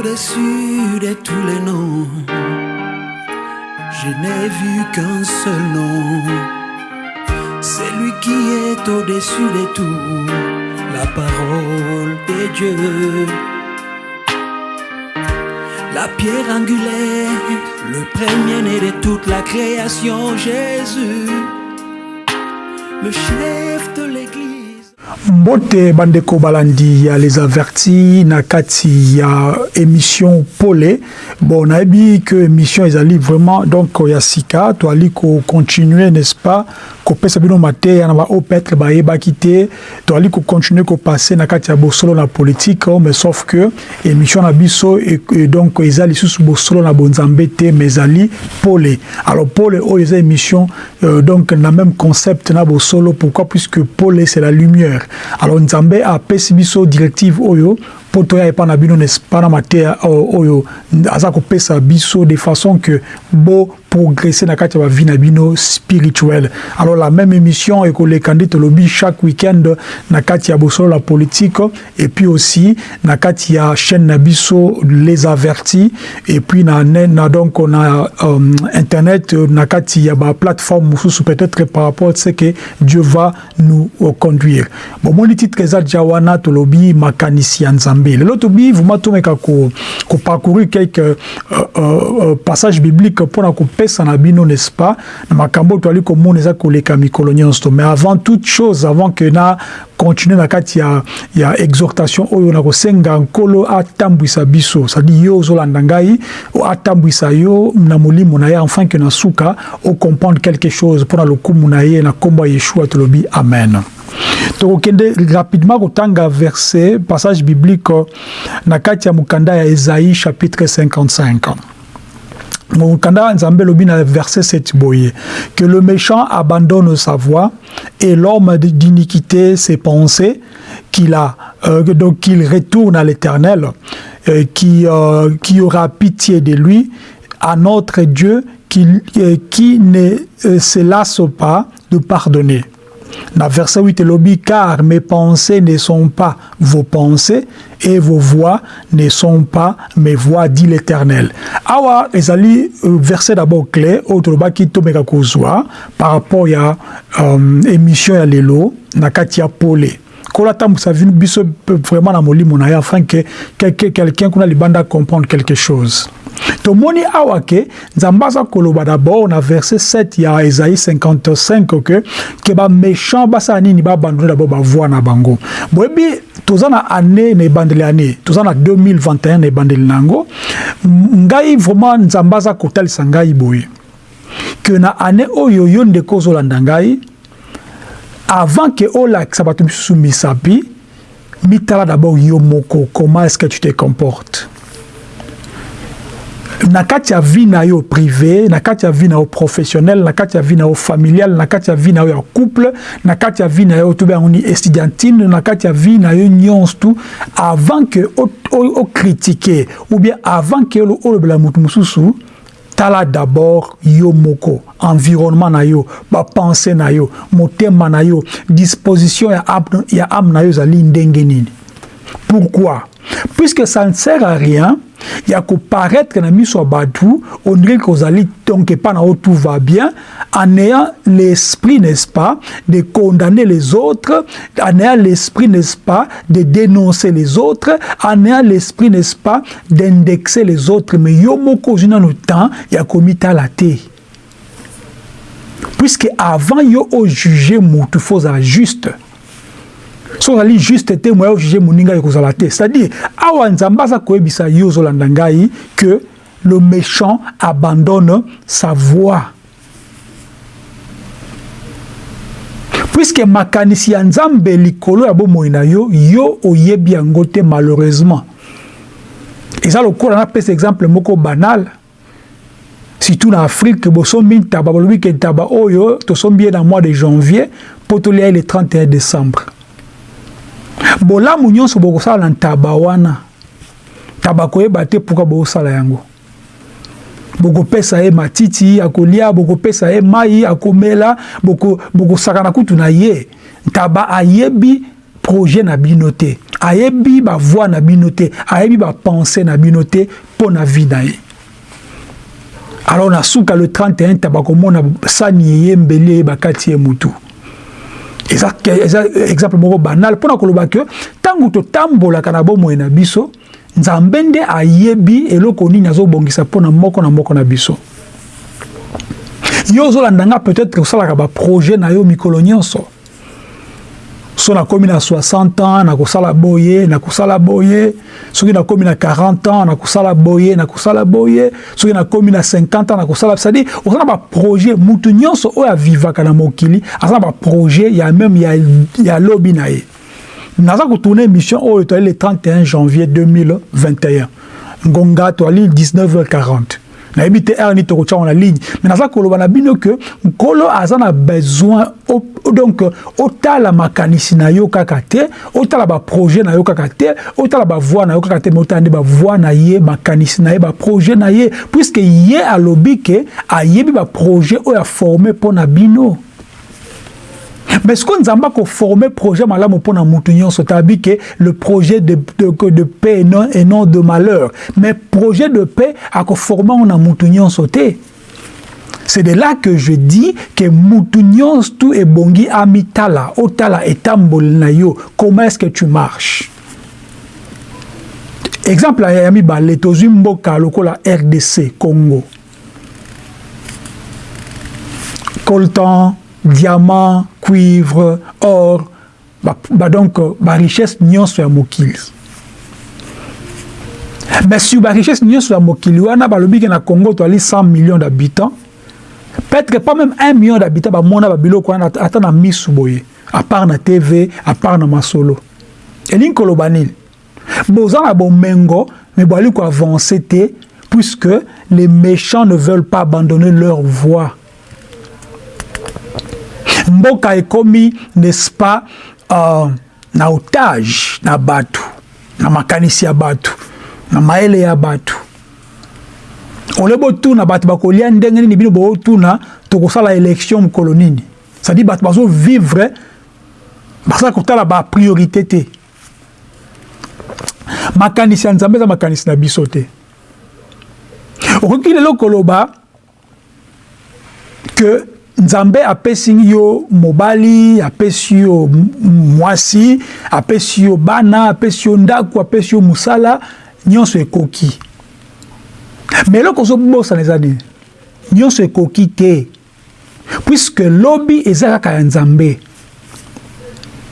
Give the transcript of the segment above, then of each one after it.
au-dessus de tous les noms. Je n'ai vu qu'un seul nom. C'est lui qui est au-dessus de tout. La parole de Dieu. La pierre angulaire, le premier-né de toute la création, Jésus, le chef de l'église. Mbote bandeko balandi ya les avertis na kati ya émission pole. Bon nayebi que émission ezali vraiment donc ya sika toali kocontinue n'est-ce pas kopesa bino mateya na baoyo peut-être bayebaki te toali kocontinue kopase na kati ya bosolo na politique mais sauf que émission na biso e, donc eza lisusu bosolo na bonzambe te mais ezali pole. Alors pole oyo eza émission euh, donc na même concept na bosolo pourquoi? Puisque pole c'est la lumière alors nzambe apesi biso directive oyo mpo toya epai na bino na mateya oyo aza kopesa biso de façon que bo progresser na kati ya bavi na bino spirituel alors la même émission ekoleka nde tolobi chaque week-end na kati ya politique et puis aussi na kati chaîne na les avertis et puis na, na donc na um, internet na kati ya peut-être par rapport à ce que dieu va nous uh, conduire. Bomoni titre eza dia wana tolobi makanisi lelo tobi vraimen tomeka koparcourir ko quelques euh, euh, passages bibliques mpona kopesa na bino n'est-ce pas? Na makambo oyo toali komona eza koleka mikolo nyonso mais avant toute chose avant que na continue na kati ya, ya exhortation oyo na kosenga nkolo atambwisa biso cestadi yo ozolanda ngai atambwisa yo na molimo na enfin ke na suka ocomprendre quelque chose mpona lokumu na ye na nkombo ya yeshua tolobi amen tokokende rapidement kotanga verset passage biblique na kati ya mokanda ya chapitre 55 mokanda nzambe elobi na verset 7 boye. Que le méchant abandonne sa voie et l'homme d'iniquité ses pensées qu'il a euh, donc qu'il retourne à l'éternel euh, qui, euh, qui aura pitié de lui à notre Dieu qui ne se lasse pas de pardonner na verset 8 elobi car mes pensées ne sont pas vos pensées et vos voix ne sont pas mes voix dit l'éternel. Awa ezali verset d'abord clé oyo tolobaki tomeka kozwa par rapport ya um, émission ya lelo na kati ya pole. Kola atambwisa biso vraiment na molimo na ye afin ke quelqu'un kuna libanda comprendre quelque chose tomoni awa ke nzambe aza koloba d'abord na verset 7 ya esaïe 55 ke ke baméchant basala nini? Babandone d'abord bavoi na bango. Boyebi toza na année na ebandeli année toza na 2021 na ebandeli na yango. Ngai vraiment nzambe aza kotalisa ngai boye ke na année oyo yo ndeko ozolanda ngai avant ke olakisa bato misusu misapi mitala d'abord yo moko. Comment est-ce que tu te comportes na kati yo privé na kati yo professionnel na kati ya na yo familial na kati yo couple na kati ya yo tobe yango ni estudiantine na ya yo nyonso tu avant okritike ou bien avant ke olobela motu mosusu tala d'abord yo moko environnement na yo bapense na yo motema na yo disposition ya ame, ya ame na yo ezali ndenge nini? Pourquoi? Puisque ça ne sert à rien ya koparaître na miso ya bato on dirait kozali donc epa na tout va bien en ayant l'esprit n'est-ce pas de condamner les autres en ayant l'esprit n'est-ce pas de dénoncer les autres en ayant l'esprit n'est-ce pas d'indexer les autres. Mais yo moko ozwi nano temps ya komitala te puisque avant yo ojuge motu fo ozala juste so ozali juste te moya ojuge moninga ekozala te. C'est-à-dire awa nzambe aza koyebisa yo que le méchant abandonne sa voix. Puisque makanisi ya nzambe likolo ya bomoi na yo yo oyebi yango te malheureusement. Eza lokola napesa exemple moko banal. Surtout na afrique bosombi ntaba balobi ke ntaba oyo tosombi ye na mois de janvier mpo tolia ye le 31 décembre bolamu nyonso bokosala na ntaba wana. Ntaba koyeba te mpoka bokosala yango? Bokopesa ye matiti akolia bokopesa ye mai akomela bokosaka na kutu na ye. Ntaba ayebi projet na bino te. Ayebi bavoi na bino te. Ayebi bapense na bino te mpo na vie na ye. Alors na suka le 31 ta bakomona sani eyembeli ye bakati ye mutu eza, exemple moko banal. Mpona koloba ke ntango totambolaka na bomoi na biso nzambe nde ayebi eloko nini azobongisa mpona moko na moko na biso. Yo ozolanda nga peut-être kosalaka baprojet na yo mikolo nyonso so nakomi na 60 ans nakosala boye nakosala boye. Soki nakomi na 40 ans nakosala boye nakosala boye. Soki nakomi na 50 ans nakosala. C'est-à-dire oza na baprojet mutu nyonso oyo avivaka na mokili aza na baprojet ya meme ya, ya lobi na ye. Naza kotourne émission oyo toali le 31 janvier 2021 ngonga toali 19h40 nayebi te heure nini tokotyango na ligne. Mais naza koloba na bino ke nkolo aza na besoin donc otala makanisi na yo kaka te otala baprojet na yo kaka te otala bavoi na yo kaka te mais otala nde bavoi na ye makanisi na ye baprojet na ye puiske ye alobi ke ayebi baprojet oyo aforme mpo na bino mais ce qu'on nzamba ko former projet malamu mpona mutu nyonso tabi ke le projet de, de, de paix et non, et non de malheur? Mais projet de paix ako former on a mutu nyonso te c'est de là que je dis que mutu nyonso tu ebongi amitala otala etamboli na yo comment est-ce que tu marches? Exemple ya mibale tozwi mboka lokola rdc congo. Coltan diamant cuivre or ba, ba donc barichesse nyonso ya mokili. Mais sur barichesse nyonso ya mokili wana balobi ke na congo toali 100 millions d'habitants peut-être pas même 1 million d'habitants bamona babiloko wana ata na misu boye à part na tv à part na masolo. Elingi koloba nini? Boza na bomengo mais boali koavance te puisque les méchants ne veulent pas abandonner leur voie mboka ekomi n'est-ce pas uh, na otage na bato na makanisi ya bato na mayele ya bato. Ole botuna bato bakolia ndenge nini bino bootuna tokosala élection mokolo nini. Cestadire bato bazovivre basala kotala bapriorité te. Makanisi ya nzambe eza makanisi na biso te. Okoki lelo koloba ke nzambe apesi yo mobali apesi yo mwasi apesi yo bana apesi yo ndako apesi yo mosala nyonso ekoki. Me eloko ozobosana eza nini? Nyonso ekoki te. Puiske lobi eza kaka ya nzambe.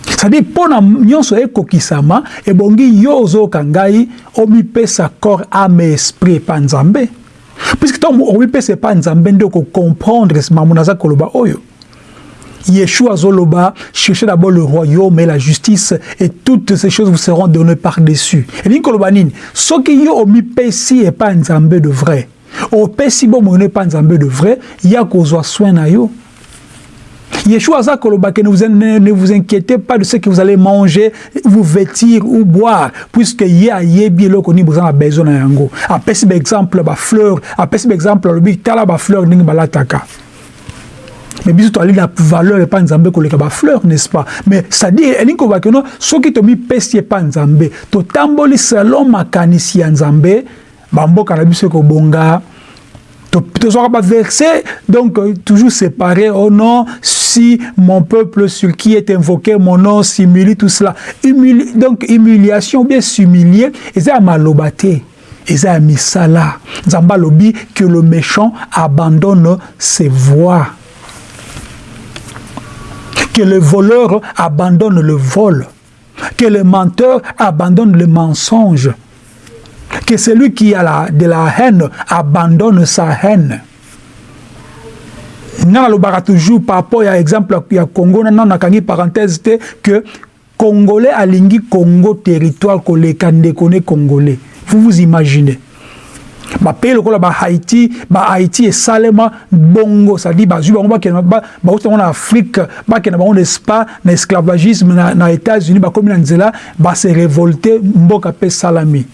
Cestadire mpona nyonso ekokisama ebongi yo ozoyoka ngai omipesa corps ame esprit epa nzambe puisque ntango omipesa epa nzambe nde okocomprendre mamu naza koloba oyo. Yeshua azoloba cherchez d'abord le royaume et la justice et toutes ces choses vous seront données par-dessus. Elingi koloba nini soki yo omipesi epa nzambe de vrai. Opesi bomoi epa nzambe de vrai ya kozwa soin na yo Yeshua a que ne vous, ne vous inquiétez pas de ce que vous allez manger, vous vêtir ou boire, puisque y'a yebi lo koni besoin a besoin na yango. Après par exemple ba fleur, après par exemple le bitala ba fleur ning balataka. mais biso toali na valeur epa nzambe koleka bafleur n'est-ce pas mais c'est-à-dire elingi koloba keno soki tomipesi epa nzambe totamboli selon makanisi ya nzambe bamboka na biso ekobonga toujours verset donc toujours séparé. Oh non si mon peuple sur qui est invoqué mon nom s'humilie tout cela. Donc humiliation bien s'humilier. Et ça malobate et ça misala. Nzamba lobi que le méchant abandonne ses voies. Que le voleur abandonne le vol. Que le menteur abandonne le mensonge que celui qui a de la haine abandonne sa haine. nga nalobaka toujours par rapport ya exemple ya congo nano nakangi parenthèse te que congolais alingi congo territoire koleka ndeko ne congolais. Vous vous imaginez. Bapays lokola bahaïti bahaïti esalema bongo sadi bazwi bango bakende bauti bango na afrique bakende bango n'est-ce pas na esclavagisme na, états-unis bakomi na nzela base révolte mboka mpe esalami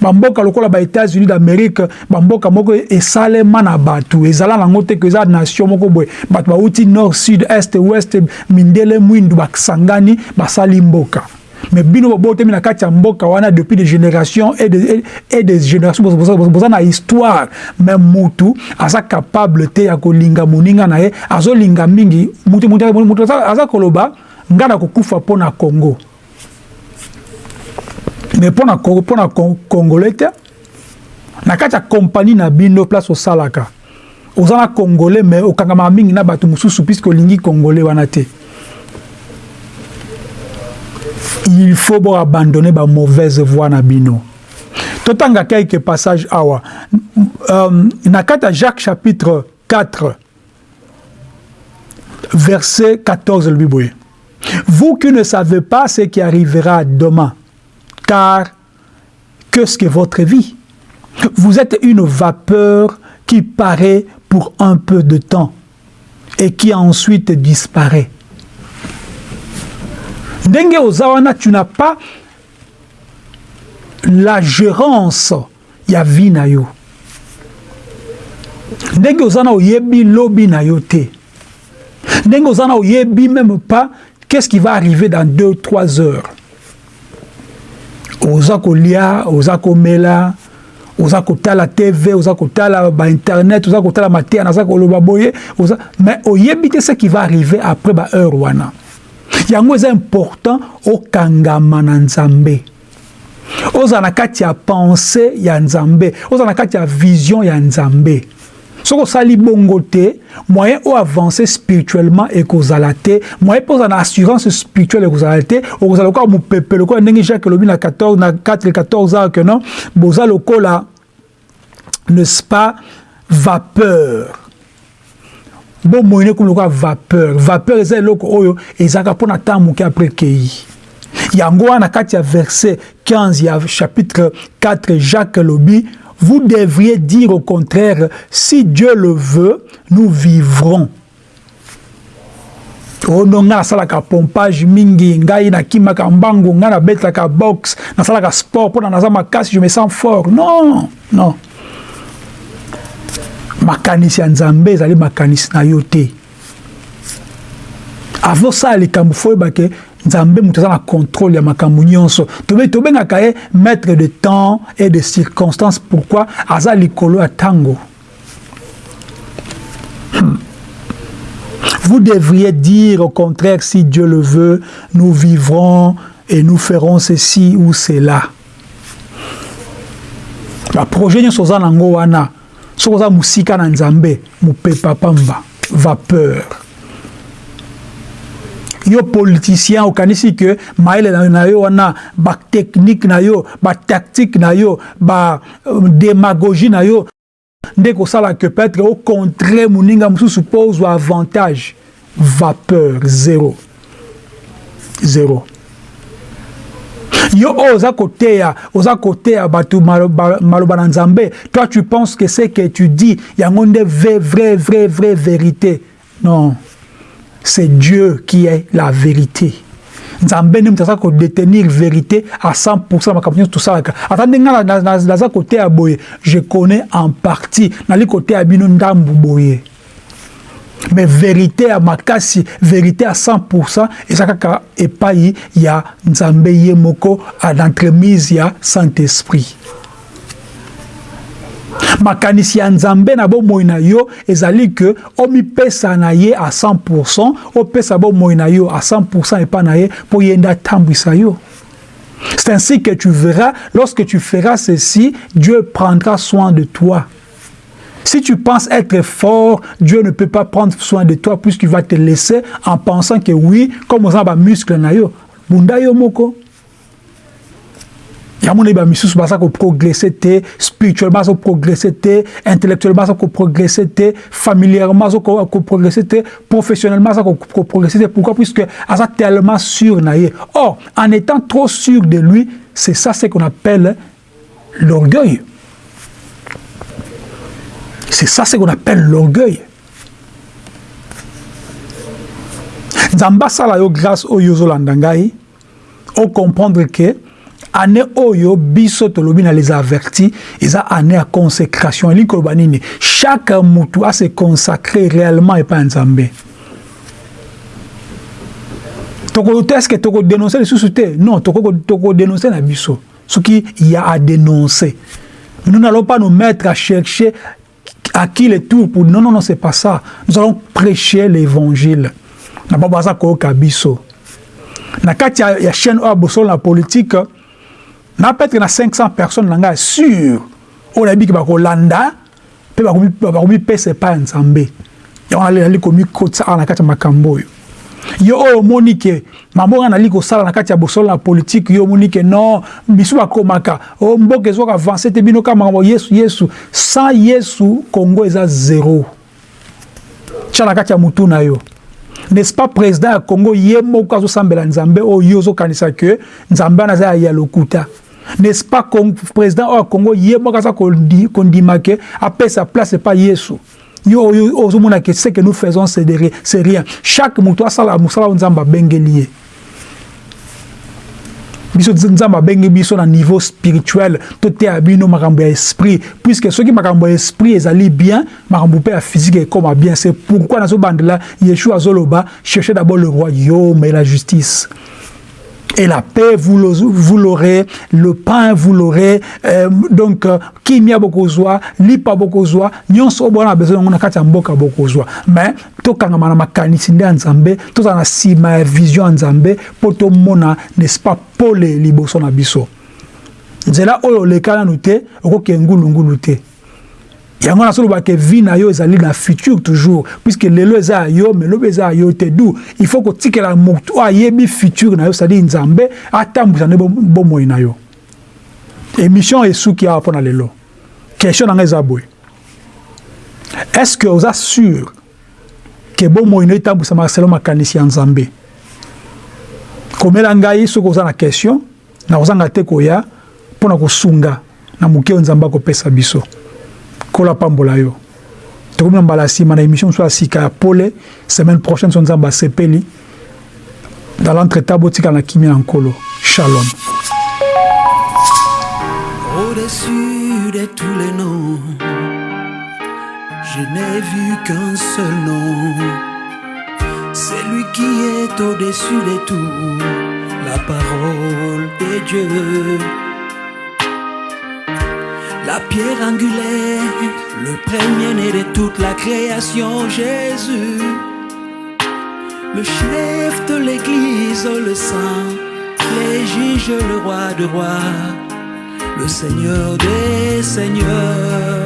bamboka lokola ba états-unis d'amérique bamboka moko esalema na bato ezala nango te ke eza nation moko boye bato bauti nord sud est ouest mindele mwindu basangani basali mboka mais bino bobotemi na kati ya mboka wana depuis des générations et des, et des générations boza na histoire mais mutu aza capable te ya kolinga moninga na ye azolinga mingi mutu, aza koloba nga na kokufa mpo na congo mais mpo na mpo na congolais te na kati ya kompani na bino place osalaka. Oza na congolais mais okangamaka mingi na bato mosusu puiske olingi congolais wana te. Il faut bo abandonner ba mauvaise voie na bino. Totanga quelques passages awa. Um, na jacques chapitre 4 verset 14 le boye vous qui ne savez pas ce qui arrivera demain car qu'est-ce que votre vie. Vous êtes une vapeur qui paraît pour un peu de temps et qui ensuite disparaît. Ndenge oza wana tu n'as pas la gérance ya vie ndenge oza na oyebi lobi na yo te. Ndenge oza na oyebi même pas qu'est-ce qui va arriver dans deux trois heures oza kolia oza komela oza kotala tv oza kotala bainternet oza kotala mateya naza koloba boye oza mais oyebi te ce qui va arriver après baheure wana. Yango eza important okangama na nzambe. Ozala na kati ya pensée ya nzambe ozala na kati ya vision ya nzambe soki osali bongo te moyen oavance spirituellement ekozala te moyen mpe ozala na assurance spirituelle ekozala te okozala lokola mopepe lokola ndenge jacques elobi na 14 na 4 14 ans que non boza lokola n'est-ce pas vapeur. Bomoi ne komi lokola vapeur. Vapeur eza eloko oyo ezalaka mpona ntango moke apres kei. Yango wana kati ya verset 15 ya chapitre 4 jacques elobi vous devriez dire au contraire si dieu le veut nous vivrons. Ono ngai nasalaka pompage mingi ngai nakimaka mbangu ngai nabetaka box nasalaka sport mpona naza makasi je me sens fort. Non non. Makanisi ya nzambe ezali makanisi na yo te. Avant osala likambo fo oyebake nzambe moto aza na contrôle ya makambo nyonso. Tobengaka ye maître de temps et de circonstances. Pourquoi? Aza likolo ya ntango. Hmm. Vous devriez dire au contraire, si Dieu le veut, nous vivrons et nous ferons ceci ou cela. Le projet nyonso oza nango wana. Soki oza mosika na nzambe mopepa pamba vapeur yo politicien okanisi ke mayele na yo wana batechnique na yo batactique na yo badémagogie na yo. Nde kosala ke peut-être ocontre moninga mosusu mpo ozwa avantage. Vapeur zéro. Zéro. Yo oyo oza koteya oza koteya bato maloba na nzambe. Toi tu penses que ce que tu dis yango nde vrai vrai vrai vrai vérité. Non c'est Dieu qui est la vérité. Nzambe nde moto aza kodétenir vérité à 100 makambo nyonso tosalaka ata nde ngai naza koteya boye. Je connais en partie. Nali koteya boye. Mais vérité ya makasi vérité à 100 eza kaka epai ya nzambe moko d'entremise ya saint-esprit makanisi ya nzambe na bomoi na yo ezali ke omipesa na ye à 100 opesa bomoi na yo à 100 epai na ye mpo ye nde yo. C'est ainsi que tu verras lorsque tu feras ceci Dieu prendra soin de toi. Si tu penses être fort, Dieu ne peut pas prendre soin de toi puisqu'il va te laisser en pensant que oui, comme on a muscle na bunda yo moko. Yamona ba misusu baza koprogresse te spirituellement aza koprogresse te intellectuellement aza koprogresse te familièrement aza koprogresse te professionnellement aza koprogresse te. Pourquoi? Puisque aza tellement sûr na ye. Or en étant trop sûr de lui c'est ça ce qu'on appelle l'orgueil. C'est ça ce qu'on appelle l'orgueil. Nzambe asala yo grâce oyo ozolanda ngai ocomprendre ke année oyo biso tolobi na les avertis eza année ya consécration. Elingi koloba nini? Chaque mutu ase consacre réellement epai ya nzambe. Est-ce que toko dénoncer les sociétés non toko toko dénoncer na biso ce qui y a à dénoncer nous n'allons pas nous mettre à chercher à qui les tours pour non non non c'est pas ça nous allons prêcher l'évangile na pas ça ko kabiso na kati ya chaîne oyo bosolo na politique na peut-être na 500 personnes na ngai sûr. Oyo nayebi ke bakolanda mpe bakomipesa epai ya nzambe. Yango nali komikotisa awa na kati ya makambo oyo. Yo oyo omoni ke mabonga nali kosala na kati ya bosolo na politike yo omoni ke non biso bakomaka oh, mboka ezwaka avance te bino kaka makambo yesu yesu sans yesu kongo eza zero tya na kati ya motu na yo. N'est-ce pas président ya congo ye moko azosambela nzambe oyo yo ozokanisa ke nzambe wana aza ya lokuta n'est-ce pas président oyo congo ye moko aza kondima ke apesa place epa yesu. Yo oyo ce que nous faisons c'est rien. Chaque moto asala mosala oyo nzambe abengeli ye biso nzambe biso na niveau spirituel. Toteya bino makambo ya esprit. Puisque soki makambo ya esprit ezali bien makambo physique bien. C'est pourquoi nazobandela yeshua azoloba cherchez d'abord le royaume et la justice et la paix, vous l'aurez, le pain, vous l'aurez, euh, donc, kimia bokozwa, lipa bokozwa, nyonso bona a besoin na kati ya mboka bokozwa. Mais, tokanga na makanisi nde nzambe, tozala na sima ya vision nzambe, po tomona, n'est-ce pas, pole liboso na biso. nzela oyo oleka nanu te okoki ngulungulu te yango nasolobaka vi na yo ezali na futur toujours. Puisque lelo eza ya yo me lobi eza ya yo te. Du il faut kotikela motu ayebi futur na yo cestadire nzambe atambwisa nde bomoi na yo. Émission esuki awa mpona lelo. Question na ngai eza boye. Est ce que oza sûr ke bomoi na yo etambwisamaka selo makanisi ya nzambe? Komela ngai soki oza na question nakozanga te koya mpona kosunga na moke oyo nzambe akopesa biso kola pambola yo tokomi sika ya semaine prochaine so nzambe asepeli dans l'entretemps botikala na kimia na nkolo. Shalom. Au-dessus de tous les noms je n'ai vu qu'un seul nom. C'est lui qui est au-dessus de tout la parole de Dieu la pierre angulaire, le premier-né de toute la création, Jésus, le chef de l'Église, le saint, les juges, le roi de rois, le Seigneur des seigneurs.